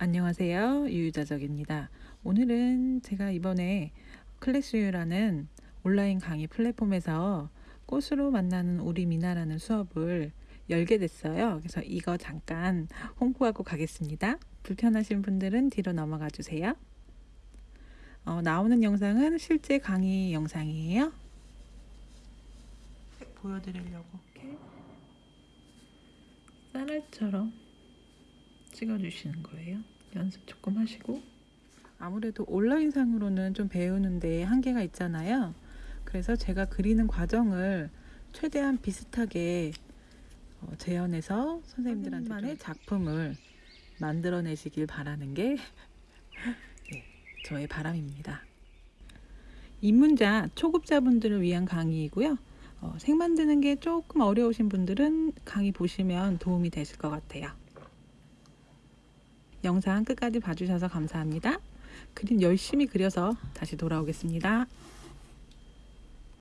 안녕하세요. 유유자적입니다. 오늘은 제가 이번에 클래스유라는 온라인 강의 플랫폼에서 꽃으로 만나는 우리 미나라는 수업을 열게 됐어요. 그래서 이거 잠깐 홍보하고 가겠습니다. 불편하신 분들은 뒤로 넘어가 주세요. 어, 나오는 영상은 실제 강의 영상이에요. 보여드리려고. 이렇게 쌀알처럼 찍어주시는 거예요. 연습 조금 하시고 아무래도 온라인상으로는 좀 배우는데 한계가 있잖아요. 그래서 제가 그리는 과정을 최대한 비슷하게 어, 재현해서 선생님들한테만의 작품을 만들어내시길 바라는 게 네, 저의 바람입니다. 입문자 초급자분들을 위한 강의이고요. 어, 색 만드는 게 조금 어려우신 분들은 강의 보시면 도움이 되실 것 같아요. 영상 끝까지 봐주셔서 감사합니다. 그림 열심히 그려서 다시 돌아오겠습니다.